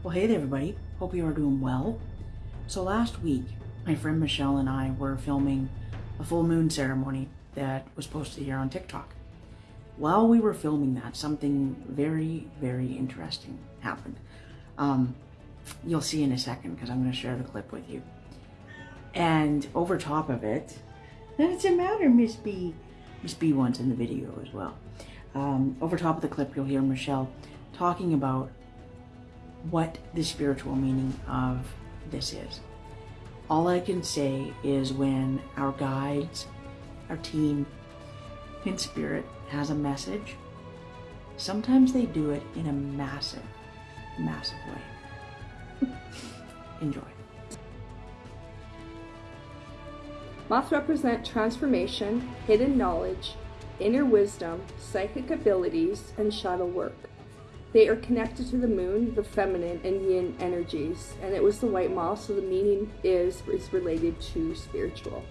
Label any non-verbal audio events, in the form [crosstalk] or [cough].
Well, hey there, everybody. Hope you are doing well. So, last week, my friend Michelle and I were filming a full moon ceremony that was posted here on TikTok. While we were filming that, something very, very interesting happened. Um, you'll see in a second because I'm going to share the clip with you. And over top of it, what's the matter, Miss B? Miss B wants in the video as well. Um, over top of the clip, you'll hear Michelle talking about what the spiritual meaning of this is. All I can say is when our guides, our team in spirit has a message, sometimes they do it in a massive, massive way. [laughs] Enjoy. Moths represent transformation, hidden knowledge, inner wisdom, psychic abilities, and shadow work. They are connected to the moon, the feminine and yin energies, and it was the white moth, so the meaning is is related to spiritual.